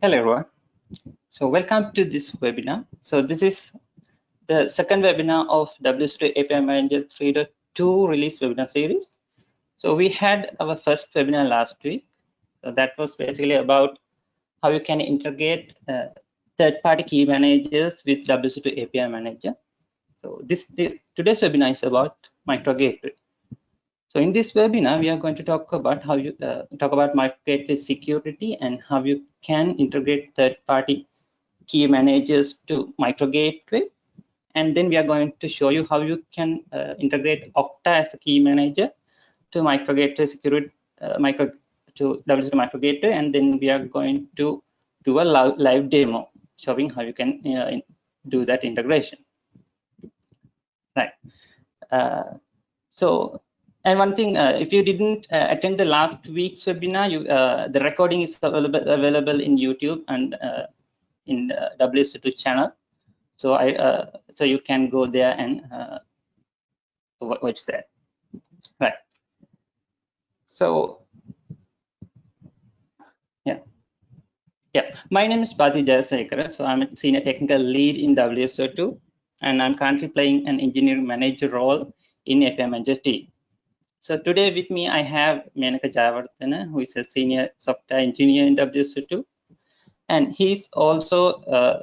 Hello everyone. So welcome to this webinar. So this is the second webinar of WSO2 API Manager 3.2 release webinar series. So we had our first webinar last week. So that was basically about how you can integrate uh, third-party key managers with WSO2 API Manager. So this the, today's webinar is about micro gateway. So in this webinar, we are going to talk about how you uh, talk about gateway security and how you can integrate third-party key managers to micro gateway. And then we are going to show you how you can uh, integrate Okta as a key manager to micro gateway security, uh, micro to WSO2 micro gateway. And then we are going to do a live demo showing how you can uh, do that integration. Right. Uh, so and one thing, uh, if you didn't uh, attend the last week's webinar, you, uh, the recording is available, available in YouTube and uh, in the WSO2 channel. So I, uh, so you can go there and uh, watch that. Right. So, yeah. Yeah, my name is Badi Jayasekara. So I'm a senior technical lead in WSO2, and I'm currently playing an engineering manager role in Manager team. So today with me, I have Menaka Jayawardena, who is a senior software engineer in WSO2. And he's also uh,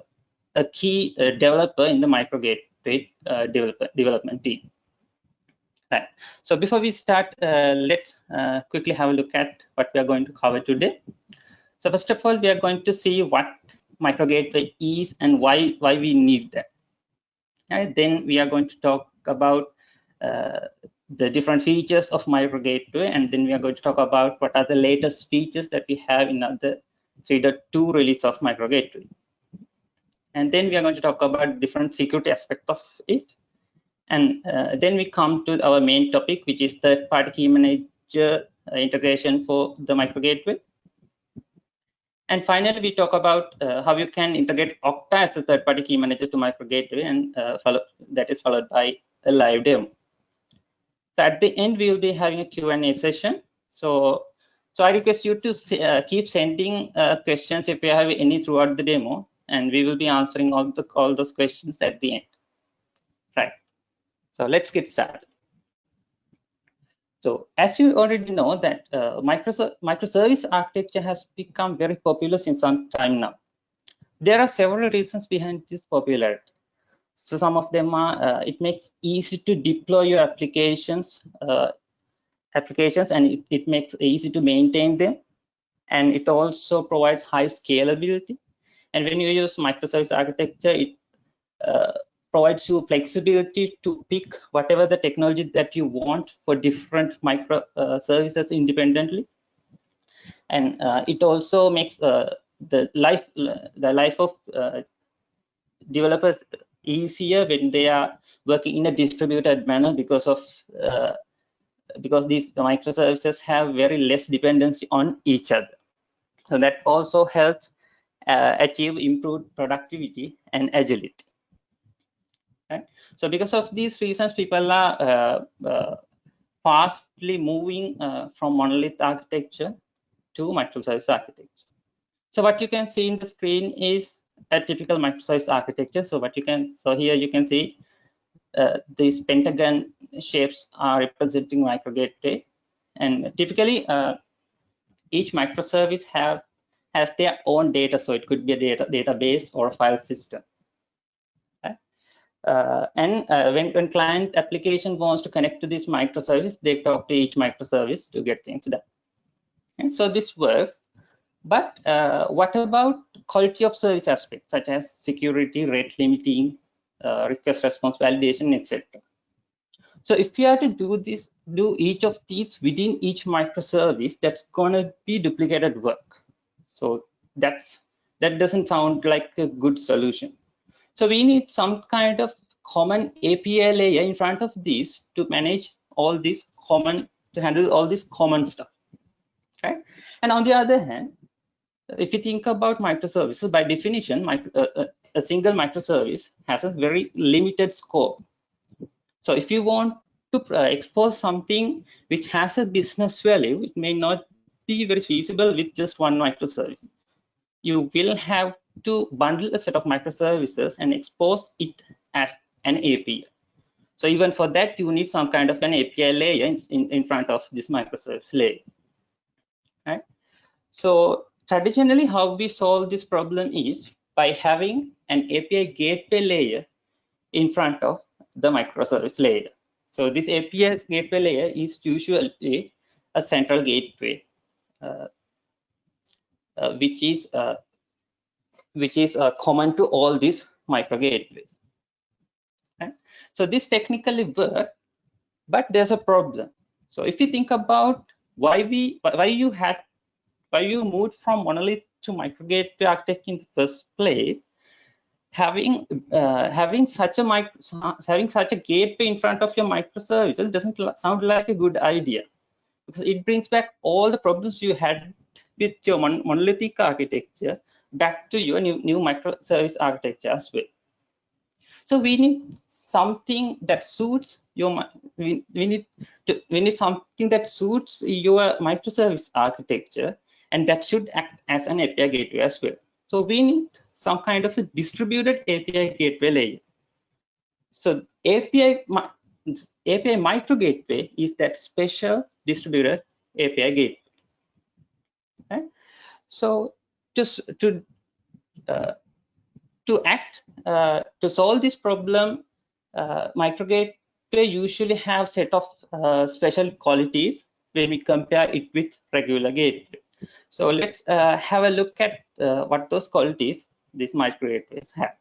a key uh, developer in the micro gateway uh, development team. Right. So before we start, uh, let's uh, quickly have a look at what we are going to cover today. So first of all, we are going to see what micro gateway is and why, why we need that. Right. Then we are going to talk about uh, the different features of micro gateway and then we are going to talk about what are the latest features that we have in the 3.2 release of micro gateway and then we are going to talk about different security aspect of it. And uh, then we come to our main topic which is third party key manager uh, integration for the micro gateway and finally we talk about uh, how you can integrate okta as the third party key manager to micro gateway and uh, follow that is followed by a live demo so at the end, we will be having a Q&A session. So, so I request you to uh, keep sending uh, questions if you have any throughout the demo, and we will be answering all the all those questions at the end. Right. So let's get started. So as you already know that uh, microservice architecture has become very popular since some time now. There are several reasons behind this popularity. So some of them are, uh, it makes easy to deploy your applications, uh, applications, and it, it makes easy to maintain them. And it also provides high scalability. And when you use microservice architecture, it uh, provides you flexibility to pick whatever the technology that you want for different microservices uh, independently. And uh, it also makes uh, the life the life of developers easier when they are working in a distributed manner because of uh, because these microservices have very less dependency on each other. So that also helps uh, achieve improved productivity and agility. Right? So because of these reasons, people are uh, uh fastly moving uh, from monolith architecture to microservice architecture. So what you can see in the screen is a typical microservice architecture. So what you can, so here you can see uh, these pentagon shapes are representing micro gateway. And typically uh, each microservice have has their own data. So it could be a data database or a file system. Uh, and uh, when, when client application wants to connect to this microservice, they talk to each microservice to get things done. And so this works but uh, what about quality of service aspects such as security, rate limiting, uh, request response validation, etc. So if you have to do this, do each of these within each microservice, that's gonna be duplicated work. So that's that doesn't sound like a good solution. So we need some kind of common API layer in front of these to manage all these common to handle all this common stuff. Right? And on the other hand, if you think about microservices, by definition, micro, uh, uh, a single microservice has a very limited scope. So if you want to uh, expose something which has a business value, it may not be very feasible with just one microservice. you will have to bundle a set of microservices and expose it as an API. So even for that, you need some kind of an API layer in, in, in front of this microservice layer. Right? So traditionally, how we solve this problem is by having an API gateway layer in front of the microservice layer. So this API gateway layer is usually a central gateway, uh, uh, which is uh, which is uh, common to all these micro gateways. So this technically work, but there's a problem. So if you think about why we why you had why you moved from monolith to micro gateway architecture in the first place, having uh, having such a micro, having such a gateway in front of your microservices doesn't sound like a good idea. Because it brings back all the problems you had with your mon monolithic architecture back to your new, new microservice architecture as well. So we need something that suits your we, we need to we need something that suits your microservice architecture and that should act as an API gateway as well. So we need some kind of a distributed API gateway layer. So API API micro gateway is that special distributed API gateway. Okay? So just to uh, to act uh, to solve this problem, uh, micro gateway usually have set of uh, special qualities when we compare it with regular gateway. So let's uh, have a look at uh, what those qualities these micro gateways have.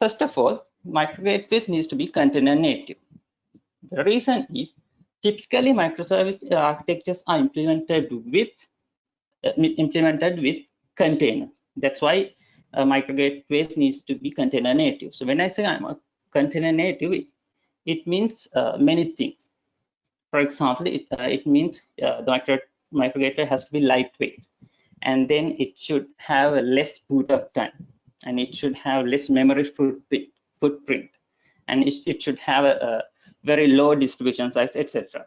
First of all, micro gateways needs to be container native. The reason is typically microservice architectures are implemented with uh, implemented with containers. That's why uh, needs to be container native. So when I say I'm a container native, it, it means uh, many things. For example, it, uh, it means uh, the micro, micro has to be lightweight, and then it should have a less boot up time, and it should have less memory footprint, footprint and it, it should have a, a very low distribution size, etc.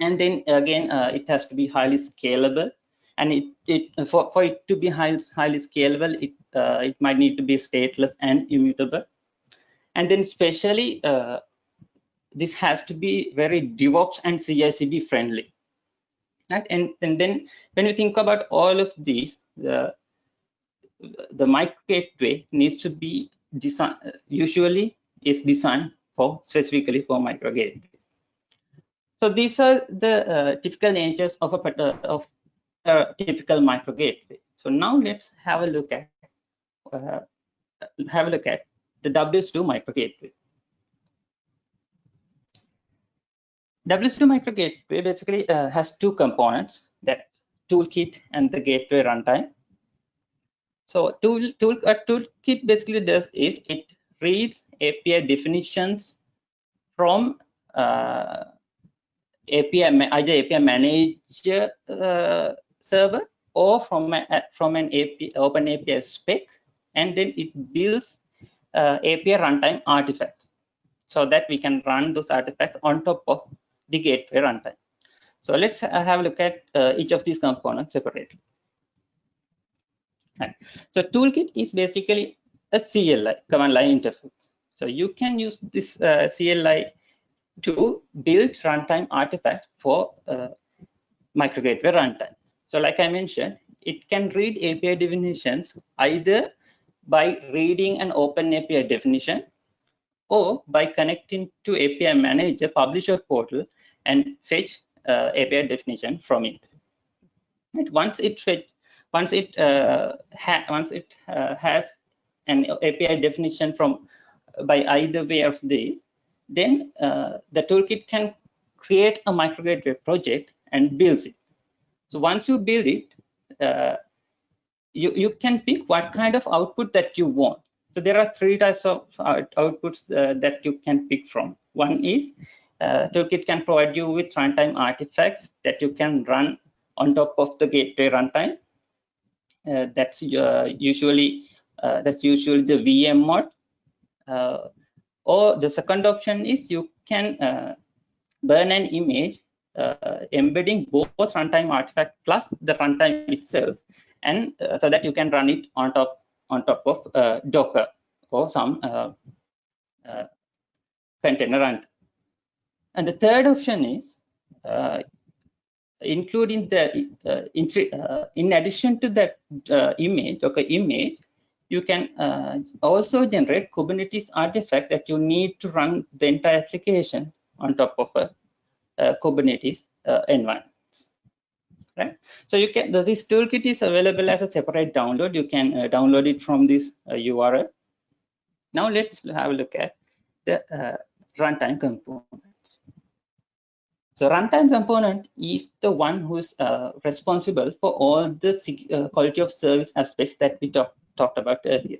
And then again, uh, it has to be highly scalable. And it, it for, for it to be highly, highly scalable, it, uh, it might need to be stateless and immutable. And then especially, uh, this has to be very DevOps and CI/CD friendly. Right? And, and then when you think about all of these, the, the mic gateway needs to be designed, usually is designed for specifically for micro gateways. So these are the uh, typical natures of a of a typical micro gateway. So now let's have a look at uh, have a look at the WSO2 micro gateway. WSO2 micro gateway basically uh, has two components that toolkit and the gateway runtime. So tool tool toolkit basically does is it reads API definitions from uh, API either API manager uh, server or from a, from an API open API spec, and then it builds uh, API runtime artifacts so that we can run those artifacts on top of the gateway runtime. So let's have a look at uh, each of these components separately. Right. So toolkit is basically a CLI, command line interface. So you can use this uh, CLI to build runtime artifacts for uh, micro gateway runtime. So like I mentioned, it can read API definitions either by reading an open API definition or by connecting to API manager publisher portal and fetch uh, API definition from it. Once it fetch, once it uh, once it uh, has an API definition from by either way of this, then uh, the toolkit can create a microgrid project and builds it. So once you build it, uh, you, you can pick what kind of output that you want. So there are three types of out outputs uh, that you can pick from. One is uh, Toolkit can provide you with runtime artifacts that you can run on top of the gateway runtime. Uh, that's uh, usually uh, that's usually the VM mod. Uh, or the second option is you can uh, burn an image embedding both runtime artifact plus the runtime itself, and so that you can run it on top on top of Docker or some container run. And the third option is including the in, in, addition to that image, Docker image, you can uh, also generate Kubernetes artifact that you need to run the entire application on top of a, Kubernetes uh, environment. Right. So you can this toolkit is available as a separate download. You can uh, download it from this URL. Uh, now let's have a look at the uh, runtime component. So runtime component is the one who is uh, responsible for all the quality of service aspects that we talked talked about earlier.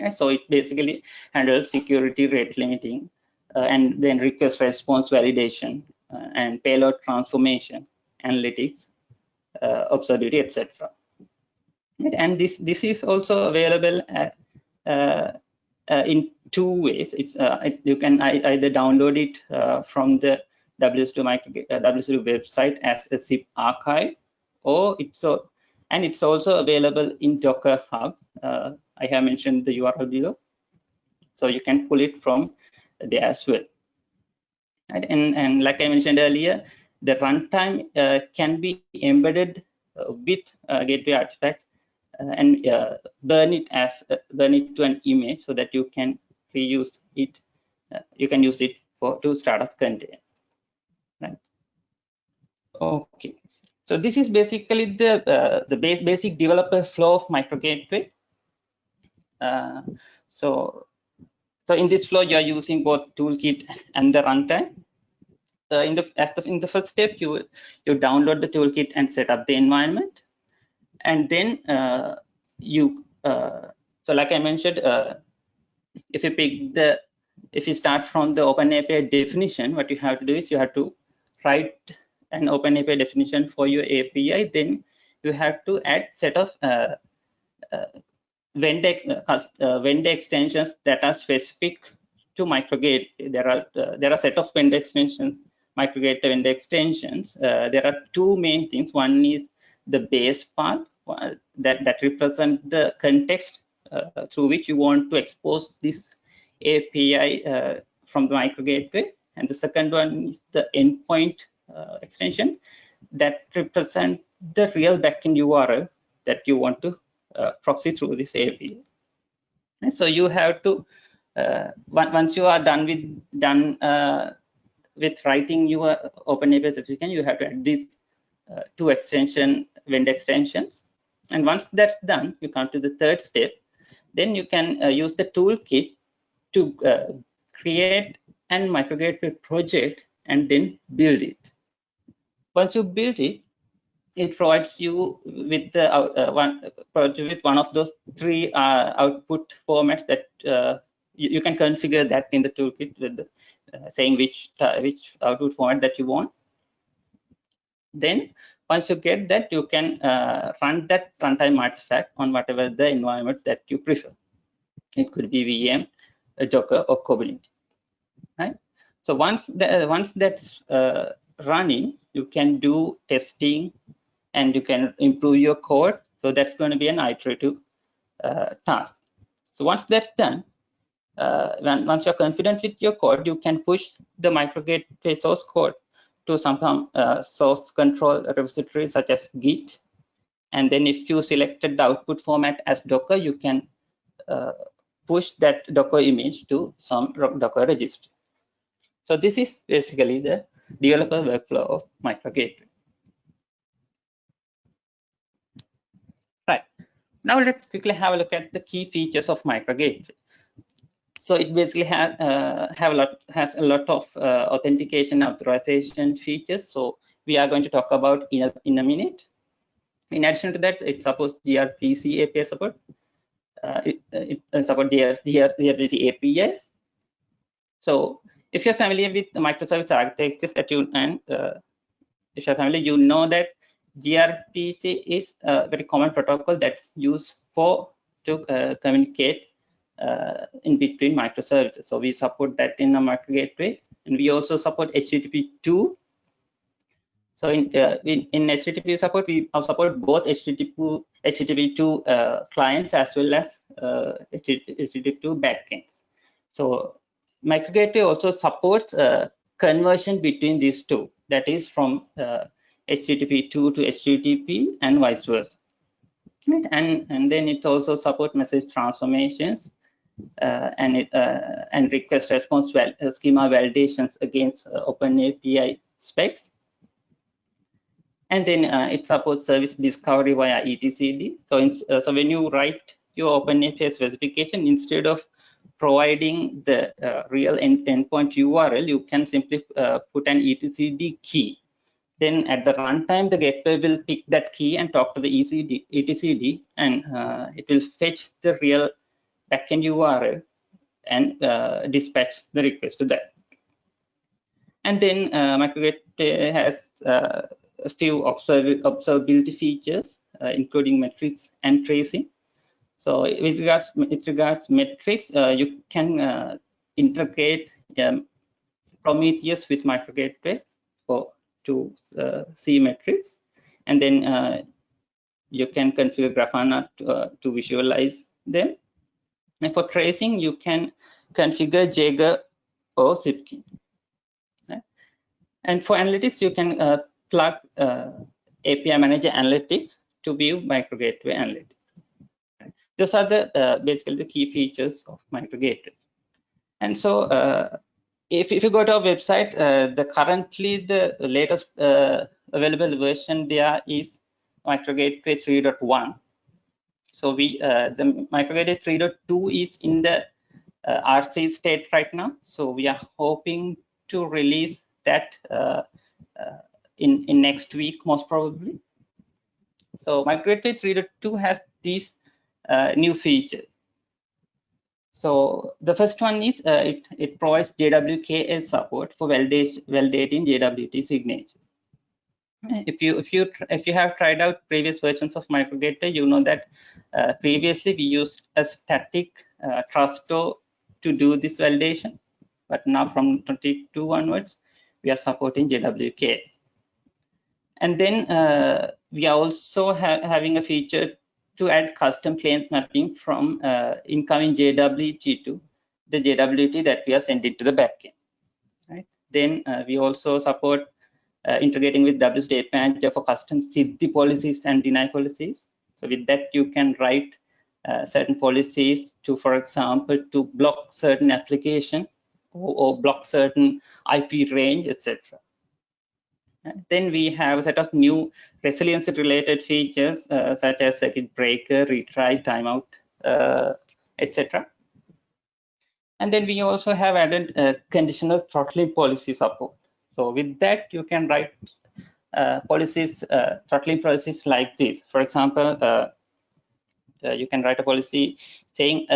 And so it basically handles security rate limiting uh, and then request response validation uh, and payload transformation, analytics, uh, observability, etc. And this this is also available at, uh, uh, in two ways. It's uh, you can either download it from the WSO2 micro, WSO2 website as a zip archive, or it's and it's also available in Docker Hub. Uh, I have mentioned the URL below, so you can pull it from there as well. And, and, and like I mentioned earlier, the runtime uh, can be embedded uh, with uh, gateway artifacts uh, and uh, burn it as burn it to an image so that you can reuse it. you can use it for to start up containers. Okay. So this is basically the uh, the base basic developer flow of micro gateway. Uh, so so in this flow you are using both toolkit and the runtime. In the as the in the first step you you download the toolkit and set up the environment, and then uh, you uh, so like I mentioned, uh, if you pick the if you start from the OpenAPI definition, what you have to do is you have to write an OpenAPI definition for your API, then you have to add set of uh, uh, vendor, uh, uh vendor extensions that are specific to microgate. There are uh, there are set of vendor extensions, microgate vendor extensions. Uh, there are two main things. One is the base path that that represent the context through which you want to expose this API from the micro gateway, and the second one is the endpoint extension that represent the real backend URL that you want to uh, proxy through this API. And so you have to uh, once you are done with done with writing your OpenAPI certificate, you have to add these uh, two extension vendor extensions. And once that's done, you come to the third step. Then you can uh, use the toolkit to uh, create an microgateway project and then build it. Once you build it, it provides you with the uh, one with one of those three uh, output formats that uh, you, you, can configure that in the toolkit with the, uh, saying which uh, which output format that you want. Then once you get that, you can uh, run that runtime artifact on whatever the environment that you prefer. It could be VM, Docker, or Kubernetes. Right. So once the, once that's running, you can do testing and you can improve your code. So that's going to be an iterative uh, task. So once that's done, uh, when, once you're confident with your code, you can push the microgateway source code to some uh, source control repository such as Git. And then if you selected the output format as Docker, you can uh, push that Docker image to some Docker registry. So this is basically the developer workflow of microgateway. Right. Now let's quickly have a look at the key features of microgateway. So it basically has uh, have a lot has a lot of uh, authentication authorization features. So we are going to talk about in a, in a minute. In addition to that, it supports gRPC API support. Uh, it, it supports DR, DR, gRPC APIs. So if you're familiar with the microservice architectures that you and uh, if you're familiar, you know that gRPC is a very common protocol that's used for to uh, communicate uh, in between microservices. So we support that in a micro gateway, and we also support HTTP2 So in, uh, in, in HTTP support, we support both HTTP, HTTP2 uh, clients as well as uh, HTTP2 backends. So MicroGateway also supports uh, conversion between these two, that is from HTTP2 to HTTP and vice versa. And, and then it also supports message transformations uh, and it, uh, and request response val uh, schema validations against uh, OpenAPI specs. And then uh, it supports service discovery via etcd. So, in, uh, so when you write your OpenAPI specification, instead of providing the real end endpoint URL, you can simply put an etcd key then at the runtime, the gateway will pick that key and talk to the ECD, etcd, and uh, it will fetch the real backend URL and uh, dispatch the request to that. And then uh, MicroGateway has uh, a few observ observability features, uh, including metrics and tracing. So with regards with regards metrics, uh, you can uh, integrate um, Prometheus with MicroGateway for to uh, see metrics, and then uh, you can configure Grafana to, uh, to, visualize them. And for tracing, you can configure Jaeger or Zipkin. And for analytics, you can uh, plug API Manager Analytics to view MicroGateway Analytics. Those are the uh, basically the key features of MicroGateway. And so if, if you go to our website, uh, the currently the latest uh, available version there is MicroGateway 3.1. So we uh, the MicroGateway 3.2 is in the uh, RC state right now. So we are hoping to release that uh, uh, in in next week most probably. So MicroGateway 3.2 has these new features. So the first one is uh, it, it provides JWKS support for validating JWT signatures. If you if you if you have tried out previous versions of MicroGateway, you know that uh, previously we used a static uh, truststore to do this validation, but now from 22 onwards, we are supporting JWKS. And then uh, we are also ha having a feature to add custom claims mapping from uh, incoming JWT to the JWT that we are sending to the backend. Right. Then uh, we also support uh, integrating with W State Manager for custom Siddhi policies and deny policies. So with that, you can write uh, certain policies to, for example, to block certain application or, or block certain IP range, etc. Then we have a set of new resilience related features uh, such as circuit breaker, retry, timeout, uh, etc. And then we also have added uh, conditional throttling policy support. So with that, you can write uh, policies, uh, throttling policies like this. For example, uh, you can write a policy saying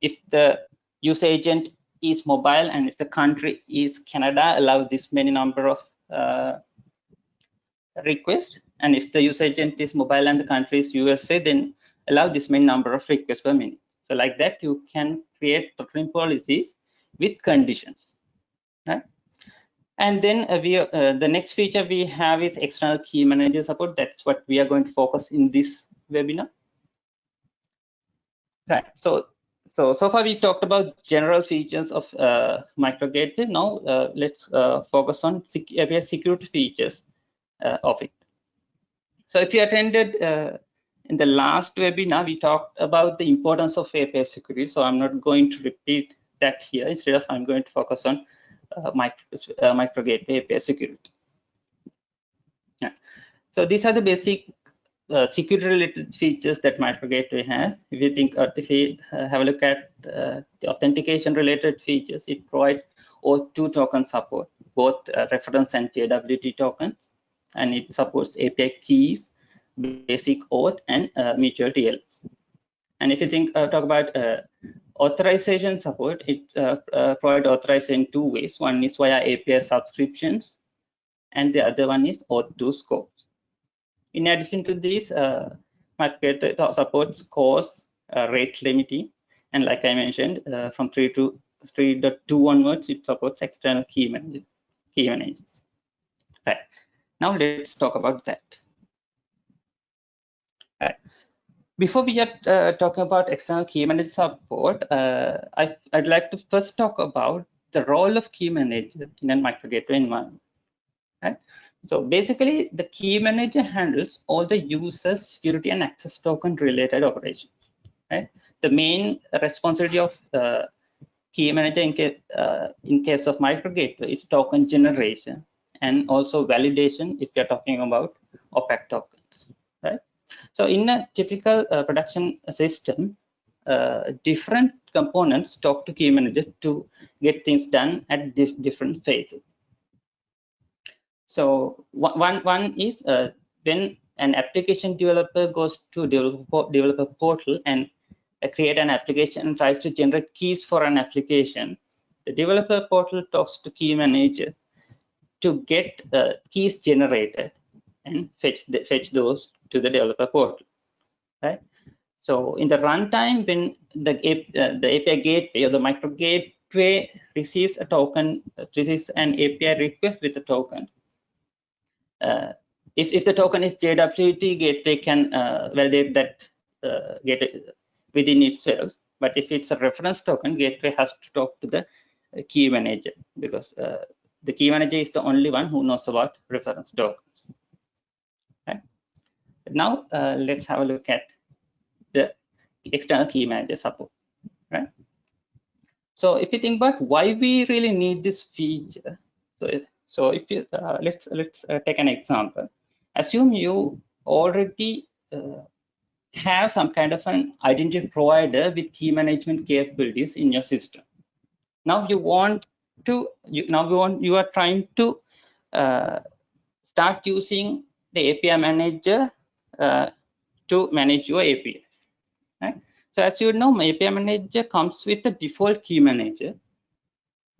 if the user agent is mobile and if the country is Canada, allow this many number of request. And if the user agent is mobile and the country is USA, then allow this many number of requests per minute. So like that, you can create throttling policies with conditions. Right? And then uh, we, uh, the next feature we have is external key manager support. That's what we are going to focus in this webinar. Right. So so so far we talked about general features of uh, microgateway now uh, let's uh, focus on sec API security features uh, of it. So if you attended uh, in the last webinar we talked about the importance of API security. So i'm not going to repeat that here. Instead of i'm going to focus on uh, micro, micro gateway API security. Yeah. so these are the basic uh, security related features that MicroGateway has. If you think, uh, if we uh, have a look at uh, the authentication related features, it provides OAuth2 token support, both uh, reference and JWT tokens, and it supports API keys, basic auth, and uh, mutual TLS. And if you think, talk about authorization support, it provides authorization in two ways. One is via API subscriptions, and the other one is OAuth2 scopes. In addition to this, uh, supports CORS uh, rate limiting. And like I mentioned, uh, from 3 to 3.2 onwards, it supports external key, managers. key managers. Right. Now let's talk about that. Before we get uh, talking about external key manager support, uh, I, would like to first talk about the role of key manager in a micro gateway environment. Right? So basically, the key manager handles all the user's security and access token related operations. Right? The main responsibility of uh, key manager in case, uh, in case of micro gateway is token generation and also validation if you're talking about opaque tokens. Right? So in a typical uh, production system, uh, different components talk to key manager to get things done at dif different phases. So one, one is uh, when an application developer goes to developer, developer portal and uh, create an application and tries to generate keys for an application, the developer portal talks to key manager to get uh, keys generated and fetch the, fetch those to the developer portal, right? So in the runtime, when the, uh, the API gateway or the micro gateway receives a token, receives an API request with a token, if, if the token is JWT, gateway can uh, validate that uh, gateway within itself. But if it's a reference token, gateway has to talk to the key manager because uh, the key manager is the only one who knows about reference tokens. Okay. Now uh, let's have a look at the external key manager support. Right. So if you think about why we really need this feature, so it, so if you uh, let's let's uh, take an example. Assume you already uh, have some kind of an identity provider with key management capabilities in your system. Now you want to you, now you want you are trying to uh, start using the API manager uh, to manage your APIs. Right? So as you know, my API manager comes with a default key manager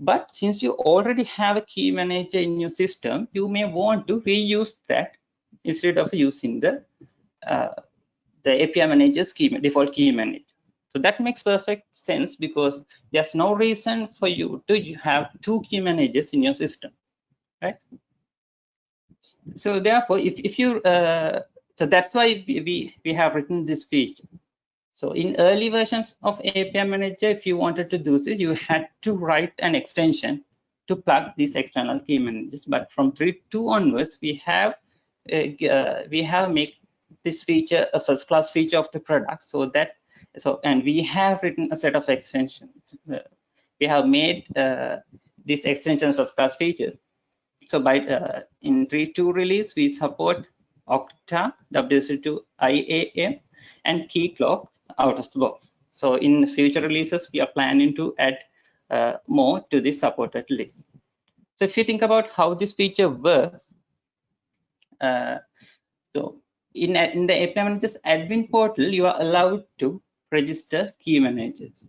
but since you already have a key manager in your system, you may want to reuse that instead of using the uh, the API manager's key, default key manager. So that makes perfect sense because there's no reason for you to have two key managers in your system, right? So therefore, if, if you, uh, so that's why we, we have written this feature. So in early versions of API Manager, if you wanted to do this, you had to write an extension to plug these external key managers. But from 3.2 onwards, we have uh, uh, we have made this feature a first class feature of the product. So that so and we have written a set of extensions. Uh, we have made uh, these extensions first class features. So by uh, in 3.2 release, we support Okta, WSO2 IAM, and Keycloak out of the box. So in future releases, we are planning to add uh, more to this supported list. So if you think about how this feature works, uh, so in, in the API Managers admin portal, you are allowed to register key managers.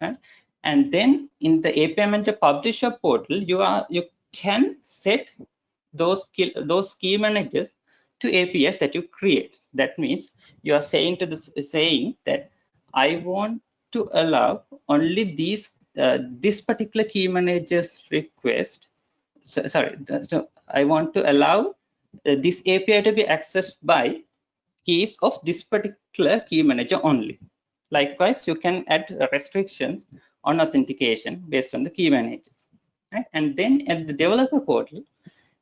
Right? And then in the API Manager publisher portal, you are you can set those key, those key managers to APIs that you create. That means you are saying to the saying that I want to allow only these uh, this particular key manager's request. So, sorry, so I want to allow uh, this API to be accessed by keys of this particular key manager only. Likewise, you can add restrictions on authentication based on the key managers. Right? And then at the developer portal,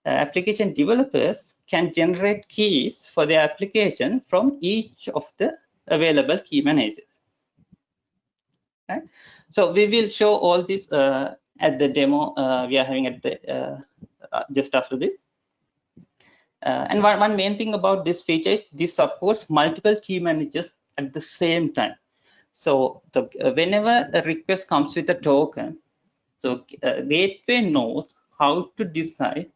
uh, application developers can generate keys for their application from each of the available key managers. Right? So we will show all this uh, at the demo uh, we are having at the uh, uh, just after this. Uh, and one, one main thing about this feature is this supports multiple key managers at the same time. So the, whenever a request comes with a token, so gateway knows how to decide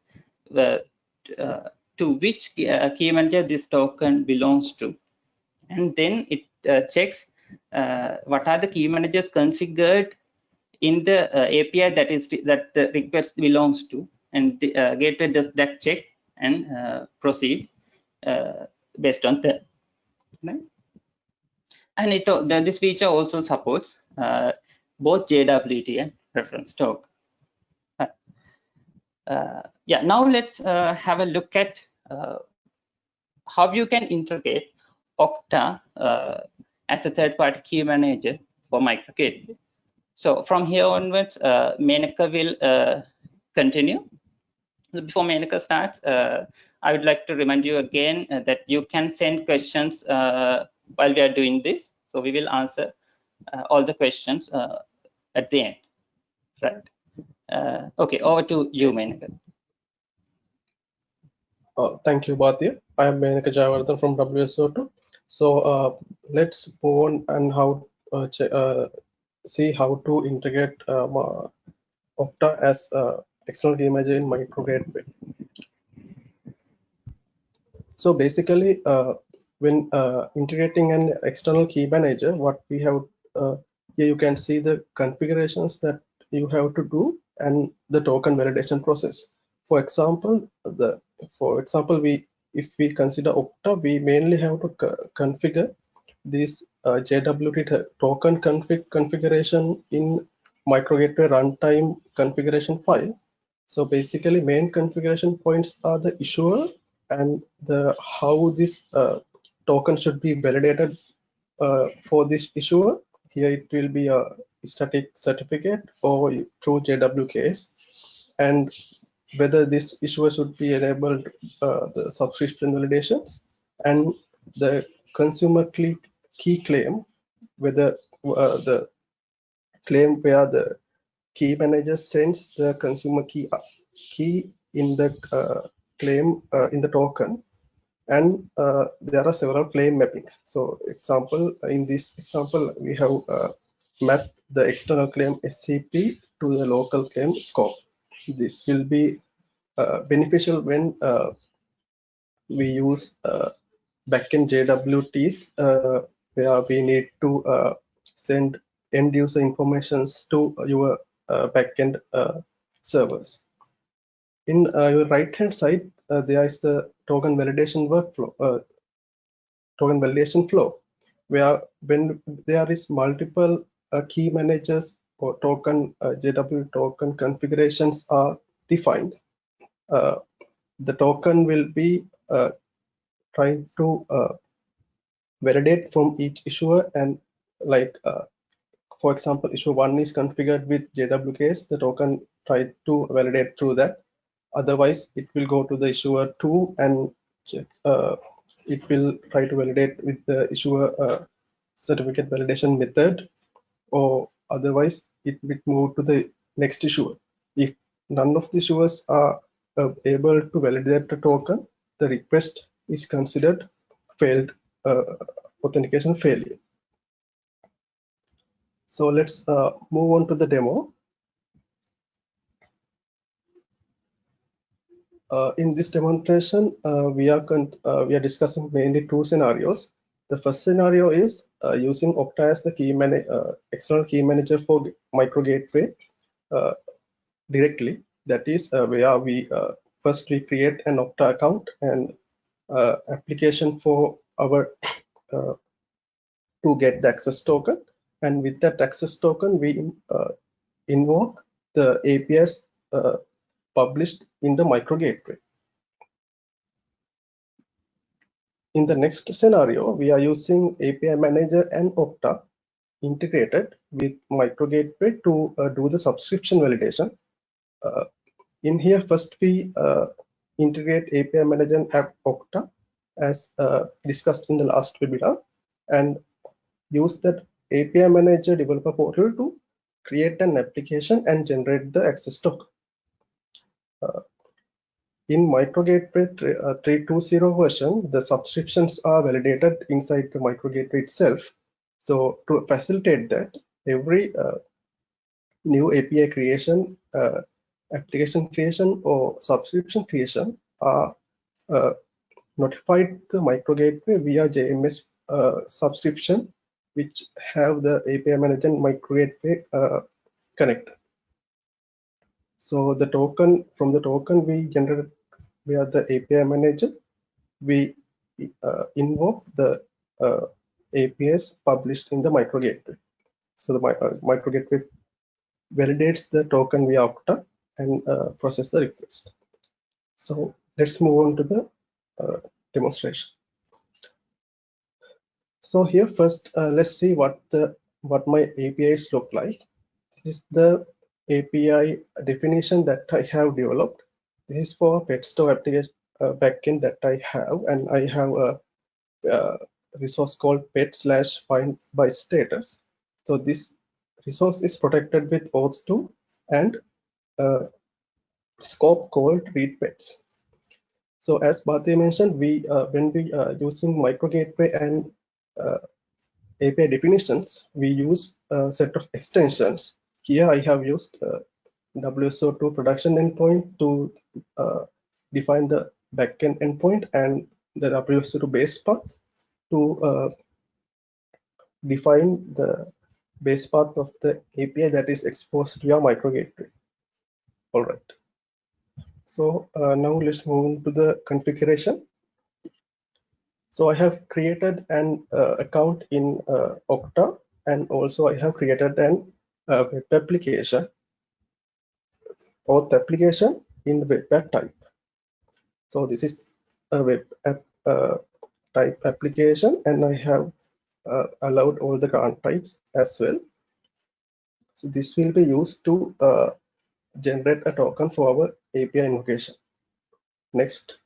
to which key manager this token belongs to. And then it uh, checks what are the key managers configured in the uh, API that is that the request belongs to, and the uh, gateway does that check and proceed based on that. Right? And it the, this feature also supports both JWT and reference token. Uh, yeah, now let's uh, have a look at uh, how you can integrate Okta uh, as a third-party key manager for MicroGateway. So from here onwards, uh, Menaka will uh, continue. Before Menaka starts, uh, I would like to remind you again uh, that you can send questions uh, while we are doing this. So we will answer uh, all the questions at the end. Right. Okay, over to you, Menaka. Uh, thank you, Bhatia. I am Menaka Jayawardhan from WSO2. So uh, let's move on and how uh, uh, see how to integrate uh, ma- Okta as uh, external key manager in MicroGateway. So basically, uh, when uh, integrating an external key manager, what we have uh, here you can see the configurations that you have to do and the token validation process. For example, the for example, we if we consider Okta, we mainly have to co- configure this uh, JWT token config configuration in MicroGateway runtime configuration file. So basically, main configuration points are the issuer and the how this uh, token should be validated uh, for this issuer. Here it will be a static certificate or through JWKs, and whether this issuer should be enabled uh, the subscription validations and the consumer key, key claim, whether uh, the claim where the key manager sends the consumer key uh, key in the uh, claim uh, in the token. And uh, there are several claim mappings. So example in this example we have mapped the external claim scp to the local claim scope. This will be beneficial when uh, we use uh, backend JWTs uh, where we need to uh, send end user informations to your uh, backend uh, servers. In uh, your right hand side, uh, there is the token validation workflow, uh, token validation flow, where when there is multiple uh, key managers or token uh, JW token configurations are defined, uh, the token will be uh, trying to uh, validate from each issuer and like uh, for example issue one is configured with jwks the token try to validate through that. Otherwise it will go to the issuer two and uh, it will try to validate with the issuer uh, certificate validation method or otherwise it will move to the next issuer. If none of the issuers are uh, able to validate the token the request is considered failed uh, authentication failure. So let's uh, move on to the demo. Uh, in this demonstration, uh, we are uh, we are discussing mainly two scenarios. The first scenario is uh, using Okta as the key external key manager for micro gateway directly. That is uh, where we uh, first we create an Okta account and uh, application for our uh, to get the access token and with that access token we uh, invoke the APIs uh, published in the micro gateway. In the next scenario, we are using API manager and Okta integrated with micro gateway to uh, do the subscription validation. Uh, in here, first we uh, integrate API manager and app Okta as uh, discussed in the last webinar and use that API manager developer portal to create an application and generate the access token. Uh, in MicroGateway 3, uh, 320 version, the subscriptions are validated inside the MicroGateway itself. So to facilitate that, every uh, new API creation, uh, application creation, or subscription creation are uh, notified the MicroGateway via JMS uh, subscription, which have the API manager and MicroGateway uh, connected. So the token from the token we generate via the API manager, we uh, invoke the uh, APIs published in the micro gateway. So the uh, micro gateway validates the token via Okta and uh, process the request. So let's move on to the uh, demonstration. So here first, uh, let's see what the what my APIs look like. This is the API definition that I have developed. This is for pet store application uh, backend that I have, and I have a, resource called pet slash find by status. So this resource is protected with OAuth2 and scope called read pets. So as Bhati mentioned, we uh, when we are using micro gateway and uh, API definitions, we use a set of extensions. Here I have used uh, WSO2 production endpoint to uh, define the backend endpoint and the WSO2 base path to uh, define the base path of the API that is exposed via micro gateway. All right. So uh, now let's move on to the configuration. So I have created an uh, account in uh, Okta and also I have created an uh, web application auth application in the web app type. So this is a web app uh, type application and I have uh, allowed all the grant types as well. So this will be used to generate a token for our API invocation. Next,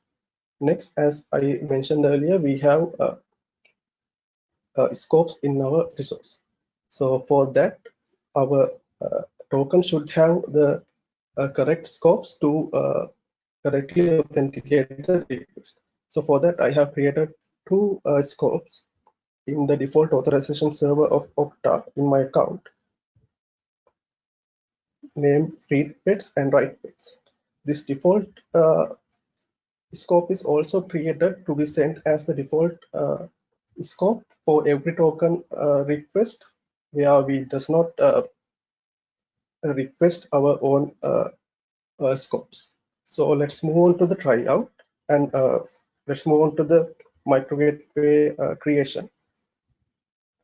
next, as I mentioned earlier, we have uh, uh, scopes in our resource. So for that, our uh, token should have the uh, correct scopes to correctly authenticate the request. So for that, I have created two scopes in the default authorization server of Okta in my account named read pets and write pets. This default uh, scope is also created to be sent as the default uh, scope for every token uh, request where we does not uh, request our own uh, uh, scopes. So let's move on to the tryout and let's move on to the micro gateway creation.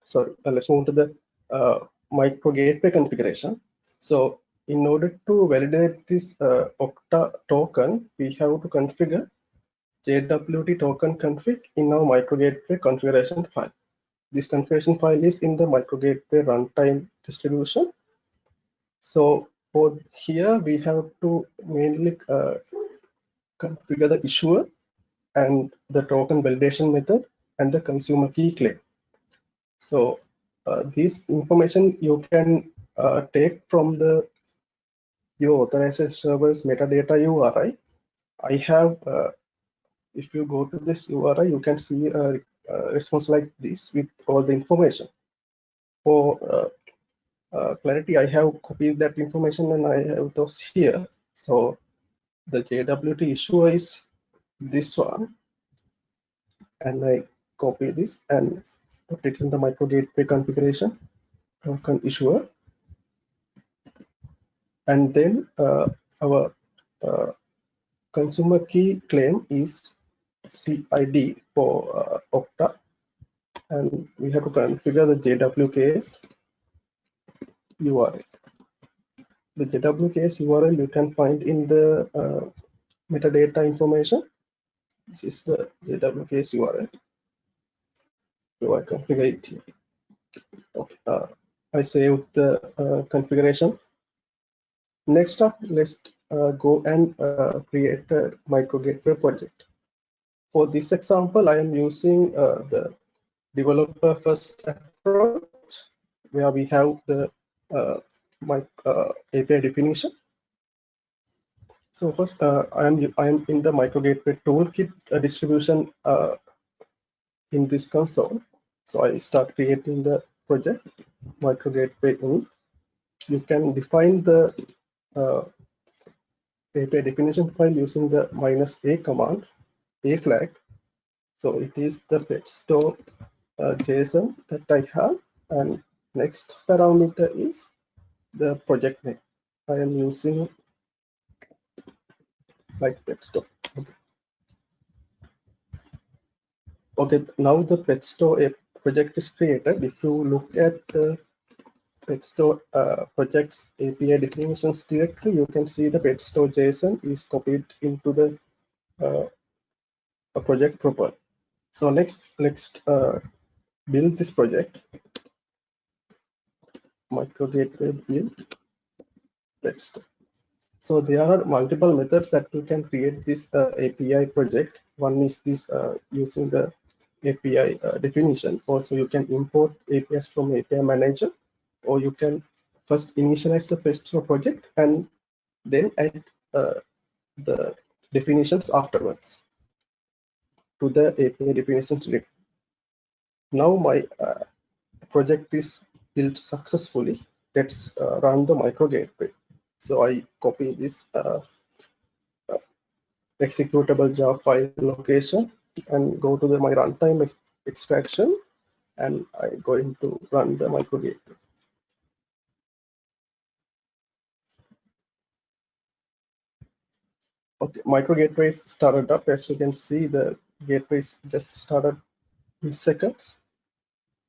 So let's move on to the micro gateway configuration. So in order to validate this uh, Okta token, we have to configure JWT token config in our micro gateway configuration file. This configuration file is in the micro gateway runtime distribution. So for here, we have to mainly uh, configure the issuer and the token validation method and the consumer key claim. So uh, this information you can uh, take from the your authorization server's metadata URI. I have, uh, if you go to this URI, you can see a, a response like this with all the information. For uh, uh, clarity, I have copied that information and I have those here. So the JWT issuer is this one. And I copy this and put it in the micro gateway configuration token issuer and then uh, our uh, consumer key claim is CID for uh, Okta and we have to configure the JWKS URL. The JWKS URL you can find in the uh, metadata information. This is the JWKS URL. So I configure it. Okay, uh, I saved the uh, configuration Next up, let's uh, go and uh, create a micro gateway project. For this example, I am using uh, the developer first approach where we have the uh, my uh, API definition. So first, uh, I am I am in the micro gateway toolkit distribution in this console. So I start creating the project micro gateway in. You can define the uh, API definition file using the minus a command, a flag. So it is the petstore uh, JSON that I have. And next parameter is the project name. I am using like petstore. Okay. okay, now the petstore project is created. If you look at the petstore uh, projects API definitions directory, you can see the petstore JSON is copied into the uh, project proper. So next, let's uh, build this project. Micro gateway build. Let's. So there are multiple methods that you can create this uh, API project. One is this uh, using the API uh, definition. Also, you can import APIs from API manager, or you can first initialize the Presto project and then add uh, the definitions afterwards to the API definitions. Now my uh, project is built successfully. Let's uh, run the micro gateway. So I copy this uh, uh, executable Java file location and go to the my runtime ex extraction and I'm going to run the micro gateway. Okay, micro gateway is started up. As you can see, the gateway is just started in seconds.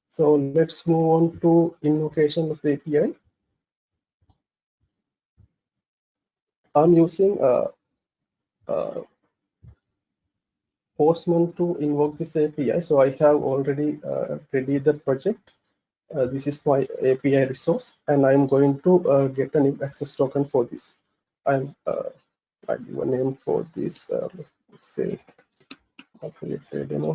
So let's move on to invocation of the API. I'm using a, a Postman to invoke this API. So I have already uh, ready the project. Uh, this is my API resource, and I'm going to uh, get a new access token for this. I'm uh, I give a name for this. Uh, let's say affiliate demo.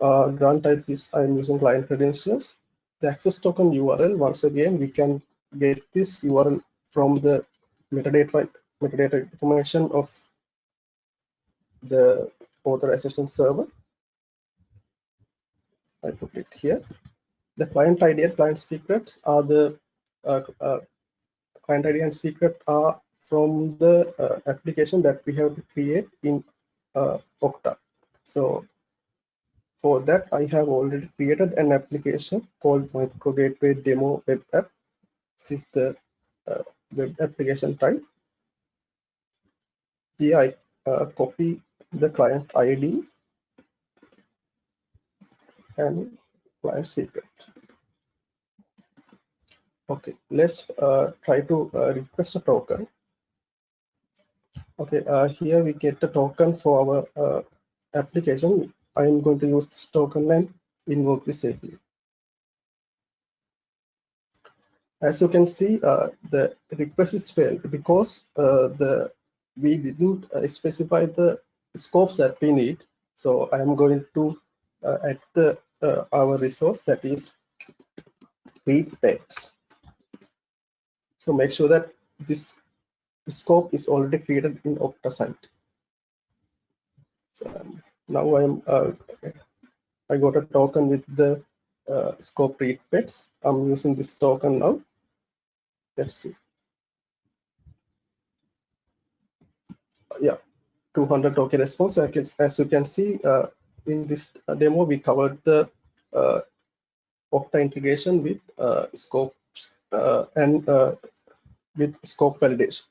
Uh, grant type is I'm using client credentials. The access token URL. Once again, we can get this URL from the metadata metadata information of the authorization server. I put it here. The client ID and client secrets are the uh, uh, client ID and secret are from the uh, application that we have to create in uh, Okta. So for that, I have already created an application called Micro Gateway Demo Web App. This is the uh, web application type. Here I uh, copy the client ID and client secret. Okay, let's uh, try to uh, request a token. Okay, uh, here we get the token for our uh, application. I am going to use this token and invoke this API. As you can see, uh, the request is failed because uh, the we didn't uh, specify the scopes that we need. So I am going to uh, add the our resource that is read text. So make sure that this scope is already created in Okta side. So um, now I'm uh, I got a token with the uh, scope read pets. I'm using this token now. Let's see. Yeah, 200 token response. As you can see uh, in this demo, we covered the uh, integration with uh, scopes uh, and with scope validation.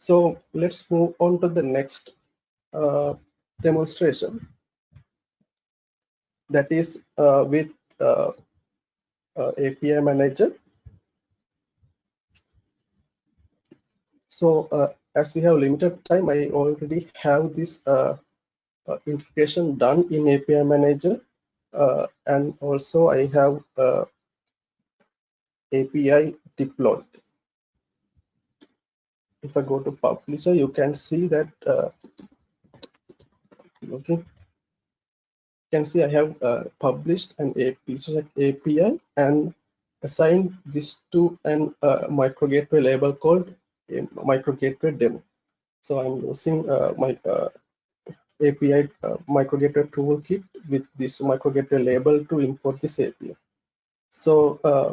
So let's move on to the next uh, demonstration. That is uh, with uh, uh API manager. So uh, as we have limited time, I already have this uh, integration done in API manager. and also I have API deployed if I go to publisher, you can see that uh, okay, you can see I have uh, published an API and assigned this to an uh, micro gateway label called micro gateway demo. So I'm using uh, my uh, API uh, micro gateway toolkit with this micro gateway label to import this API. So uh,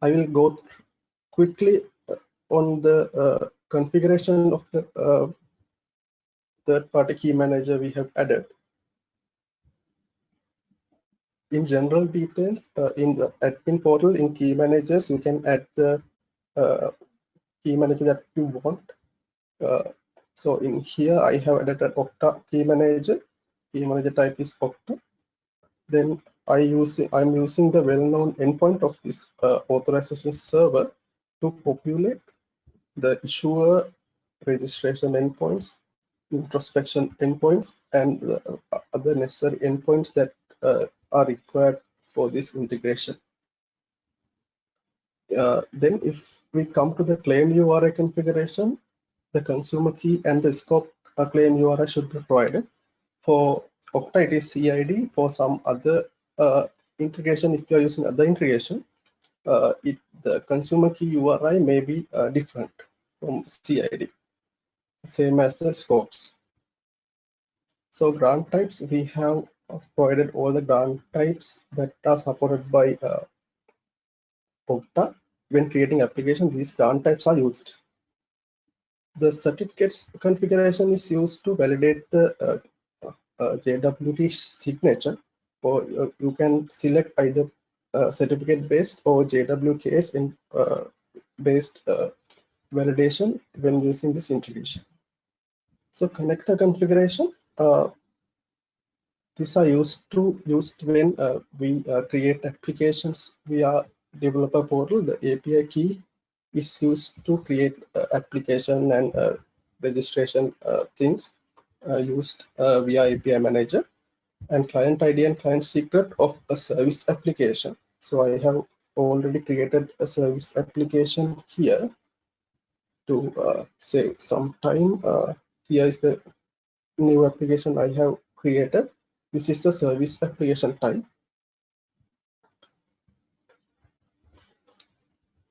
I will go quickly on the uh, configuration of the uh, third-party key manager we have added. In general details, uh, in the admin portal in key managers, you can add the key manager that you want. So in here, I have added an Okta key manager. Key manager type is Okta. Then I use I'm using the well-known endpoint of this uh, authorization server to populate the issuer registration endpoints introspection endpoints and the other necessary endpoints that uh, are required for this integration. Uh, then if we come to the claim URI configuration, the consumer key and the scope uh, claim URI should be provided. For Okta, it is CID. For some other uh, integration, if you are using other integration, uh, it, the consumer key URI may be uh, different from CID, same as the scopes. So grant types, we have provided all the grant types that are supported by uh, Okta. When creating applications, these grant types are used. The certificates configuration is used to validate the uh, uh, JWT signature, or uh, you can select either uh, certificate based or JWKS in uh, based uh, validation when using this integration. So connector configuration, these are used to used when we create applications via developer portal. The API key is used to create uh, application and uh, registration uh, things used via API manager and client ID and client secret of a service application. So I have already created a service application here to uh, save some time. Uh, here is the new application I have created. This is the service application type.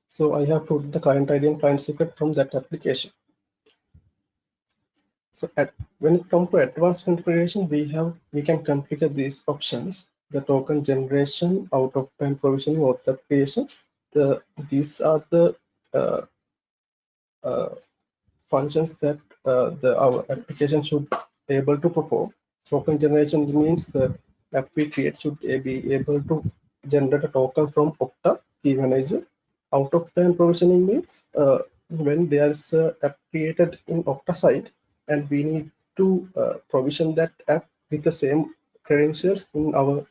So I have put the client ID and client secret from that application. So at, when it comes to advanced configuration, we have we can configure these options: the token generation, out of band provisioning, auth creation. The these are the uh, uh, functions that uh, the our application should be able to perform. Token generation means the app we create should be able to generate a token from Okta Key Manager. Out of band provisioning means uh, when there's a app created in Okta side and we need to uh, provision that app with the same credentials in our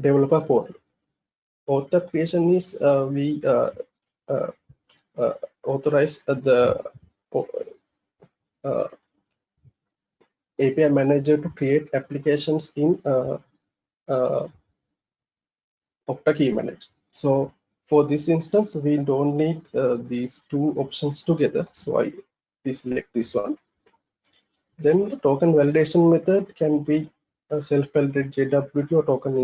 developer portal. Author creation is uh, we uh, uh, uh, authorize the API manager to create applications in Okta Key Manager. So for this instance, we don't need uh, these two options together. So I select this one. Then the token validation method can be a self-validate JWT or token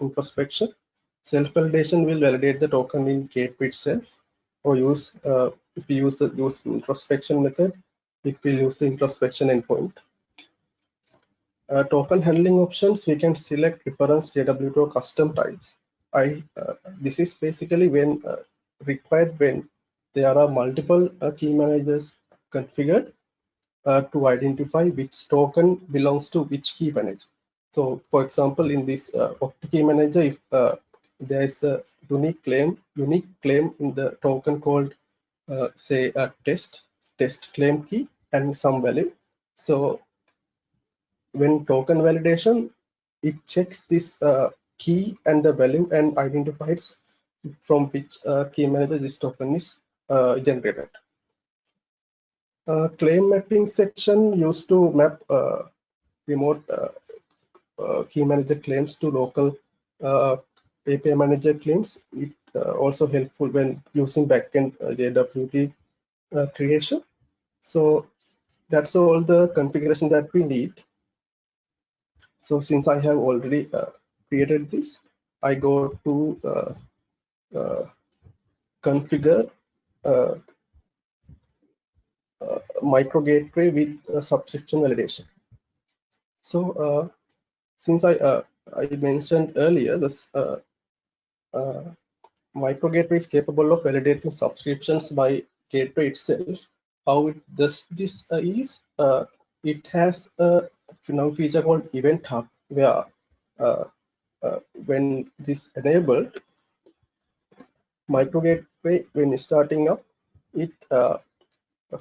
introspection. Self-validation will validate the token in gateway itself or use, uh, if we use the use introspection method, it will use the introspection endpoint. Uh, token handling options, we can select reference JWT or custom types. I uh, this is basically when uh, required when there are multiple uh, key managers configured to identify which token belongs to which key manager. So, for example, in this uh, key manager, if uh, there is a unique claim, unique claim in the token called, uh, say, a test, test claim key and some value. So, when token validation, it checks this uh, key and the value and identifies from which uh, key manager this token is uh, generated. Uh, claim mapping section used to map uh, remote uh, uh, key manager claims to local API manager claims. It also helpful when using backend JWT creation. So that's all the configuration that we need. So since I have already created this, I go to uh, uh, configure uh, uh micro gateway with a subscription validation. So uh, since I uh, I mentioned earlier, this micro gateway is capable of validating subscriptions by gateway itself. How it does this is it has a now feature called Event Hub where uh, uh, when this enabled micro gateway when starting up it uh,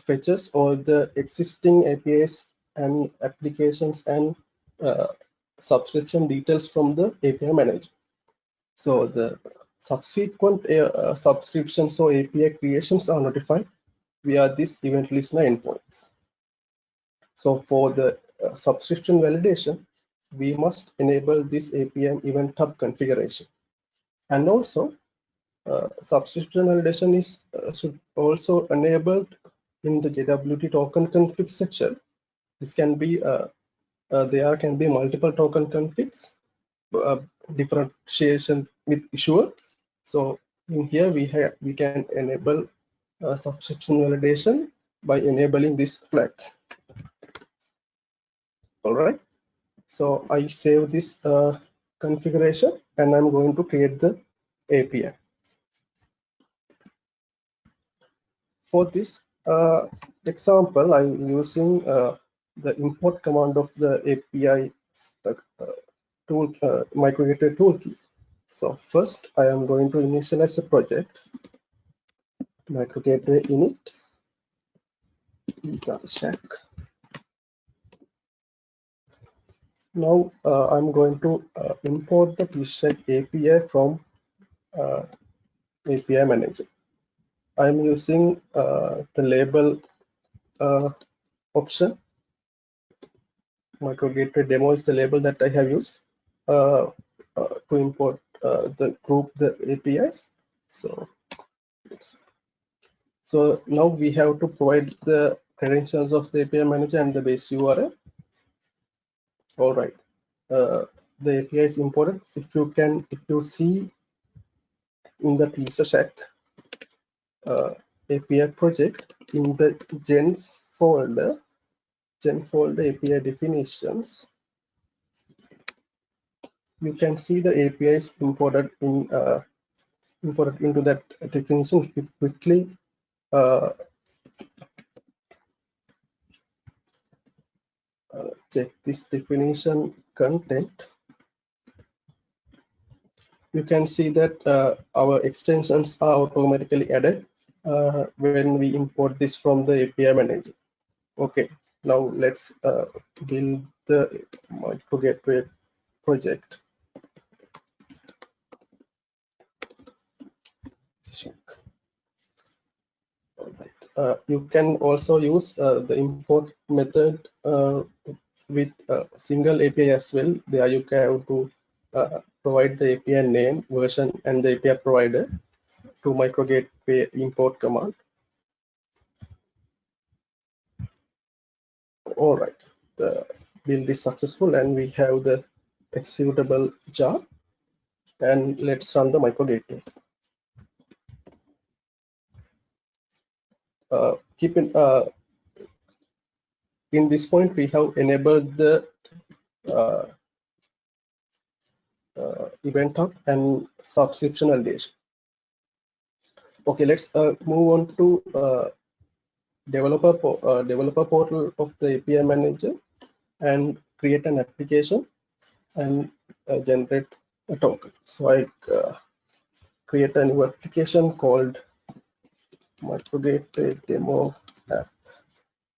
fetches all the existing apis and applications and uh, subscription details from the api manager so the subsequent uh, subscriptions or api creations are notified via this event listener endpoints. So for the uh, subscription validation, we must enable this APM event hub configuration. And also, uh, subscription validation is uh, should also enabled in the JWT token config section. This can be uh, uh, there can be multiple token configs, uh, differentiation with issuer. So in here we have we can enable uh, subscription validation by enabling this flag. All right. So I save this uh, configuration and I'm going to create the API. For this example, I'm using uh, the import command of the API uh, tool uh, microgateway toolkit. So first, I am going to initialize a project microgateway init check. Now uh, I'm going to uh, import the Pizza Shack API from uh, API manager. I'm using uh, the label uh, option. Microgateway demo is the label that I have used uh, to import the group the APIs. So so now we have to provide the credentials of the API manager and the base URL. All right. Uh, the API is imported. If you can, if you see in the Pizza Shack uh, API project in the gen folder, gen folder API definitions, you can see the API is imported in uh, imported into that definition. Quickly uh, uh, check this definition content you can see that uh, our extensions are automatically added uh, when we import this from the API manager. Okay now let's uh, build the project. Uh, you can also use uh, the import method uh, with a single API as well. There you can have to uh, provide the API name, version, and the API provider to micro gateway import command. All right, the build is successful and we have the executable jar. And let's run the micro gateway. uh, keep in uh, in this point we have enabled the uh event hub and subscription validation. Okay, let's uh, move on to uh, developer po developer portal of the API manager and create an application and generate a token. So I create a new application called microgateway demo app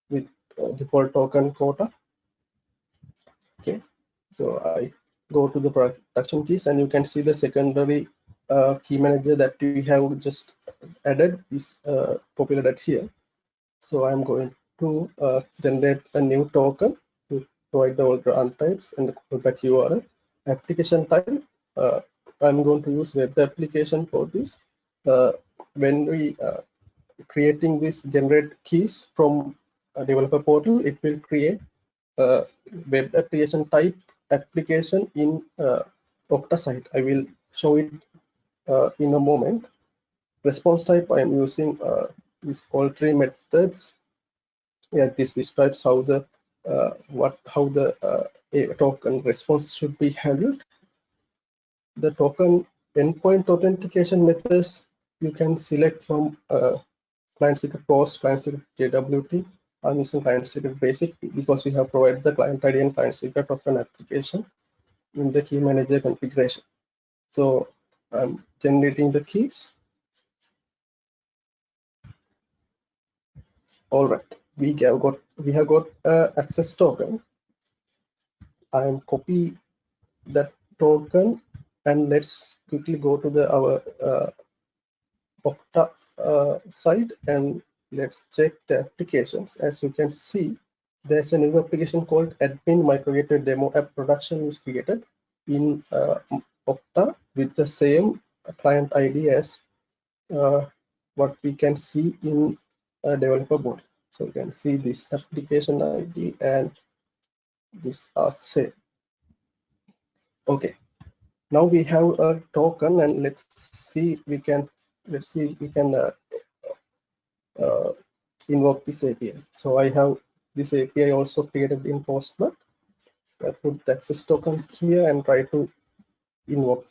with uh, default token quota. Okay, so I go to the production keys and you can see the secondary uh, key manager that we have just added is uh, populated here. So I'm going to uh, generate a new token to provide the older run types and the callback URL. Application type, uh, I'm going to use web application for this. Uh, when we uh, creating this generate keys from a developer portal, it will create a web application type application in uh, Okta site. I will show it uh, in a moment. Response type, I am using uh, these all three methods. Yeah, this describes how the uh, what how the uh, token response should be handled. The token endpoint authentication methods you can select from uh, client secret post, client secret JWT. I'm using client secret basic because we have provided the client ID and client secret of an application in the key manager configuration. So I'm generating the keys. All right, we have got we have got a access token. I'm copy that token and let's quickly go to the our uh, Okta uh, side and let's check the applications. As you can see, there's a new application called Admin Microgateway Demo App Production is created in uh, Okta with the same client ID as uh, what we can see in a developer board. So you can see this application ID and this are same. Okay, now we have a token and let's see we can let's see we can uh, uh, invoke this API. So I have this API also created in Postman. I put the access token here and try to invoke.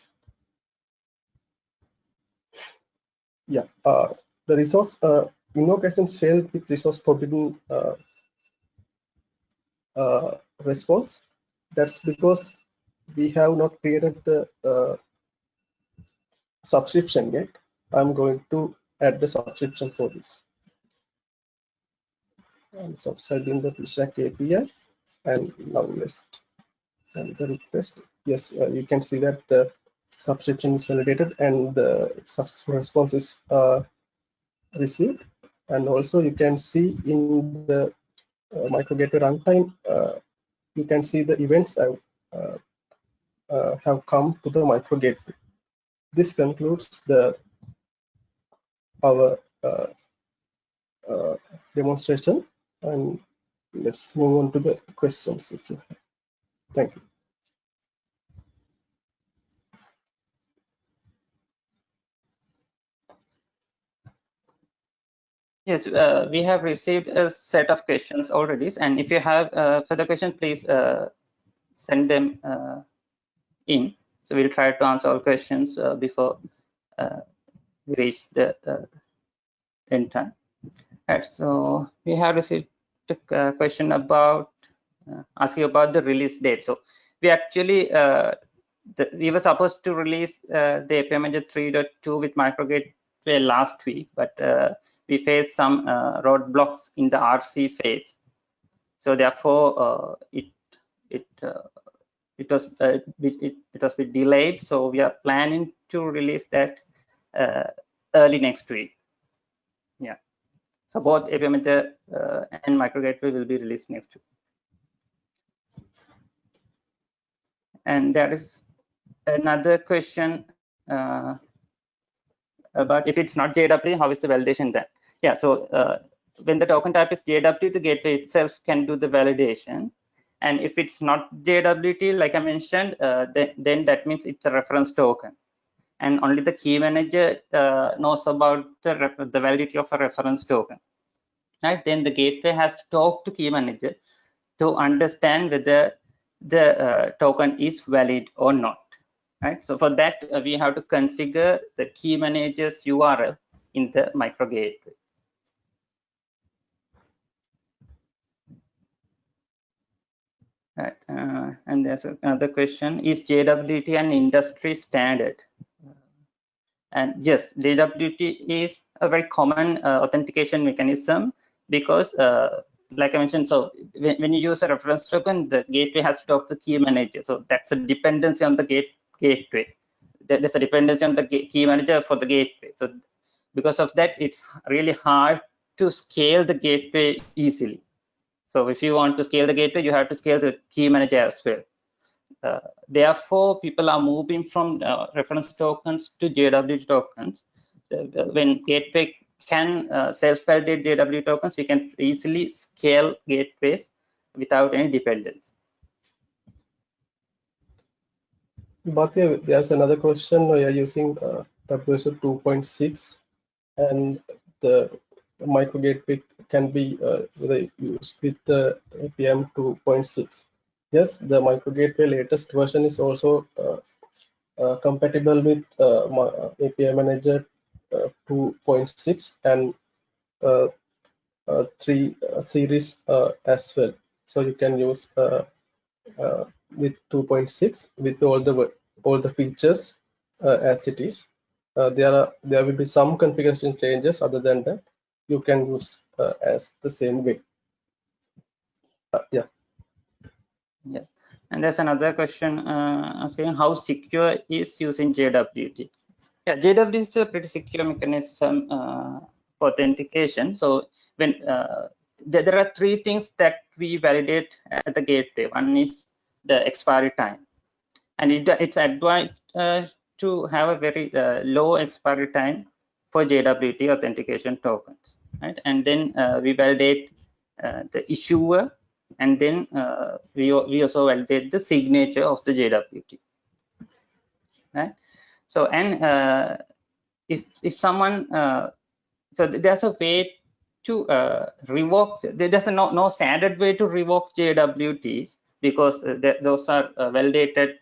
Yeah, uh, the resource uh, invocation failed with resource forbidden uh, uh, response. That's because we have not created the uh, subscription yet. I'm going to add the subscription for this. I'm subscribing the Pizza Shack API and now let's send the request. Yes, uh, you can see that the subscription is validated and the response is uh, received. And also you can see in the uh, microgateway runtime, uh, you can see the events have, uh, uh, have come to the microgateway. This concludes the our demonstration and let's move on to the questions if you have. Thank you. Yes, uh, we have received a set of questions already. And if you have uh, further questions, please uh, send them uh, in. So we'll try to answer all questions uh, before uh, we reach the end time. Right, so we have received a uh, question about uh, asking about the release date. So we actually uh, the, we were supposed to release the API Manager 3.2 with microgateway last week, but we faced some uh, roadblocks in the RC phase. So therefore, uh, it it uh, it was it, it, it was bit delayed. So we are planning to release that early next week. Yeah. So both API Manager and Micro Gateway will be released next week. And there is another question uh, about if it's not JWT, how is the validation then? yeah so uh, when the token type is jwt the gateway itself can do the validation and if it's not jwt like i mentioned uh, then, then that means it's a reference token and only the key manager uh, knows about the, the validity of a reference token right then the gateway has to talk to key manager to understand whether the uh, token is valid or not right so for that uh, we have to configure the key manager's url in the micro gateway Right. Uh, and there's another question, is JWT an industry standard? And yes, JWT is a very common uh, authentication mechanism because uh, like I mentioned, so when, when, you use a reference token, the gateway has to talk to the key manager. So that's a dependency on the gate gateway. There's a dependency on the key manager for the gateway. So because of that, it's really hard to scale the gateway easily. So if you want to scale the gateway, you have to scale the key manager as well. Uh, therefore, people are moving from uh, reference tokens to JWT tokens. Uh, when gateway can self-validate JWT tokens, we can easily scale gateways without any dependence. Bhathiya, there's another question. We are using uh, WSO 2.6 and the micro gateway can be uh, used with the APM 2.6. Yes, the micro gateway latest version is also uh, uh, compatible with uh, uh, API Manager uh, 2.6 and 3 series as well. So you can use with 2.6 with all the all the features as it is. there are there will be some configuration changes. Other than that, you can use uh, as the same way. Uh, yeah. Yeah. And there's another question uh, asking how secure is using JWT? Yeah, JWT is a pretty secure mechanism uh, authentication. So when uh, there, there are three things that we validate at the gateway. One is the expiry time, and it, it's advised uh, to have a very uh, low expiry time for JWT authentication tokens, right? And then uh, we validate the issuer, and then uh, we we also validate the signature of the JWT, right? So and uh, if if someone so there's a way to uh, revoke there's a no, no standard way to revoke jwts because uh, those are uh, validated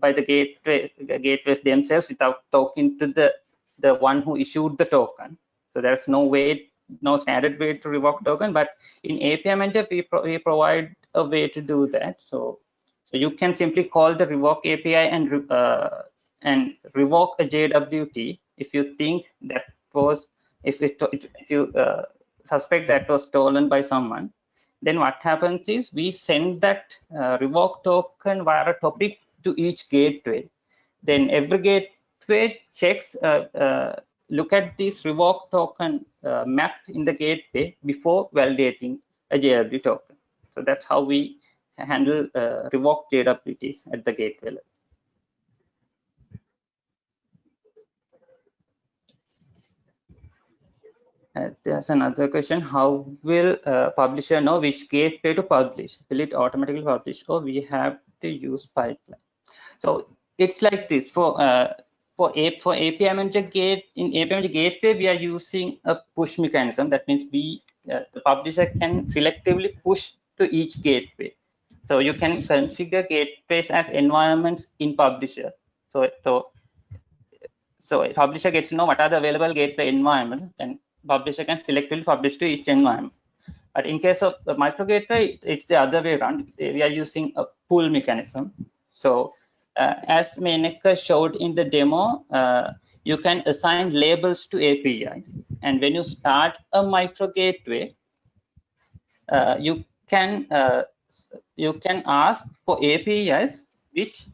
by the gateway gateways themselves without talking to the the one who issued the token so there's no way no standard way to revoke token but in api manager we, pro we provide a way to do that so so you can simply call the revoke api and uh, and revoke a jwt if you think that was if, it, if you uh, suspect that was stolen by someone, then what happens is we send that uh, revoke token via a topic to each gateway. Then every gateway checks, uh, uh look at this revoke token uh, map in the gateway before validating a JW token. So that's how we handle uh, revoke JWTs at the gateway level. Uh, there's another question. How will uh, publisher know which gateway to publish? Will it automatically publish or we have to use pipeline? So it's like this for uh, for a for API manager gate in API manager gateway we are using a push mechanism. That means we uh, the publisher can selectively push to each gateway. So you can configure gateways as environments in publisher. So so so publisher gets to know what are the available gateway environments and publisher can selectively publish to each environment. But in case of the micro gateway, it's the other way around. It's, we are using a pull mechanism. So uh, as Menaka showed in the demo, uh, you can assign labels to APIs. And when you start a micro gateway, uh, you can uh, you can ask for APIs which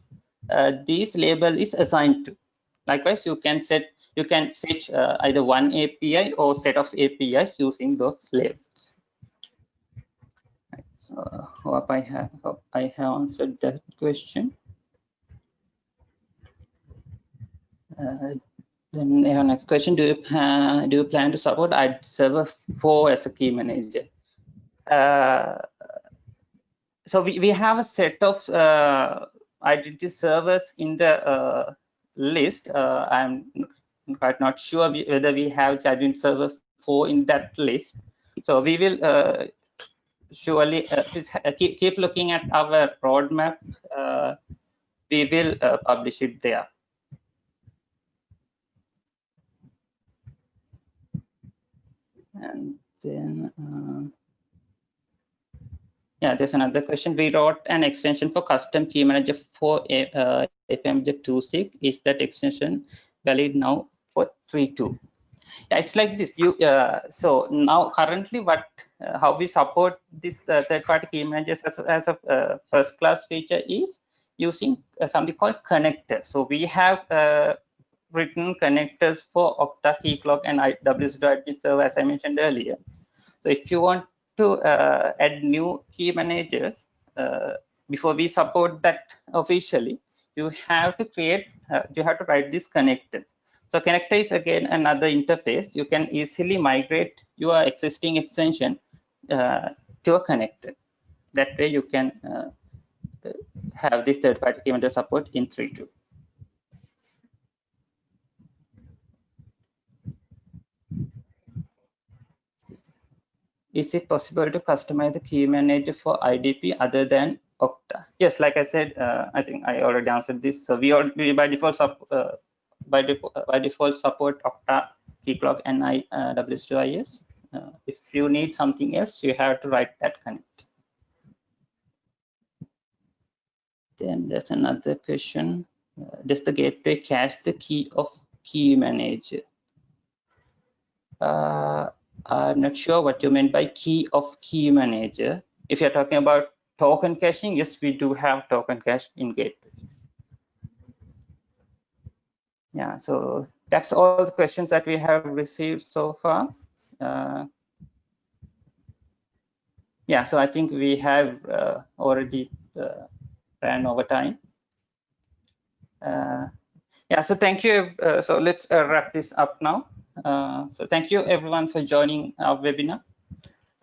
uh, this label is assigned to. Likewise, you can set you can fetch uh, either one API or set of APIs using those labels. So hope I have hope I have answered that question. Uh, then our next question: Do you uh, do you plan to support ID Server 4 as a key manager? Uh, so we, we have a set of uh, identity servers in the uh, list. Uh, I'm quite not sure whether we have charging server 4 in that list. So we will uh, surely uh, uh, keep, keep looking at our roadmap. Uh, we will uh, publish it there. And then, uh, yeah, there's another question. We wrote an extension for custom key manager for uh, APM 2.6. Is that extension valid now for 3.2? Yeah, it's like this. You uh, so now currently what uh, how we support this uh, third-party key managers as, as a uh, first-class feature is using uh, something called connector. So we have uh, written connectors for Okta Keycloak and WSO2 server as I mentioned earlier. So if you want to add new key managers before we support that officially, you have to create, you have to write this connector. So connector is again another interface. You can easily migrate your existing extension uh, to a connector. That way you can uh, have this third-party key manager support in 3.2. Is it possible to customize the key manager for IDP other than Okta? Yes, like I said, uh, I think I already answered this. So we already by default uh, by, default, by default support Okta, Keycloak, and I, uh, WSO2IS. Uh, if you need something else, you have to write that connect. Then there's another question. Uh, does the gateway cache the key of key manager? I'm not sure what you mean by key of key manager. If you're talking about token caching, yes, we do have token cache in gateway yeah so that's all the questions that we have received so far Uh, yeah, so I think we have uh, already uh, ran over time. Uh, yeah, so thank you. Uh, so let's uh, wrap this up now. Uh, so thank you everyone for joining our webinar.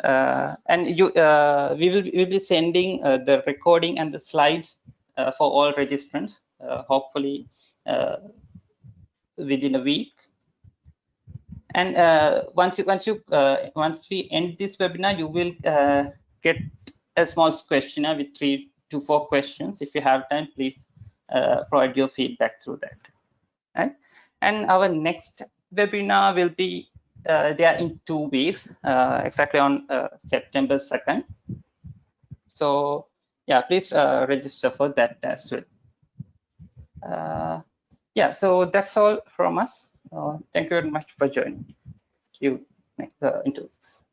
Uh, and you, uh, we will we will be sending the recording and the slides for all registrants, hopefully within a week. And uh, once you once you uh, once we end this webinar, you will uh, get a small questionnaire with three to four questions. If you have time, please provide your feedback through that. Right? And our next webinar will be uh, there in two weeks, uh, exactly on uh, September 2nd. So yeah, please uh, register for that as well. Uh, yeah, so that's all from us. Uh, thank you very much for joining. See you next, in two weeks.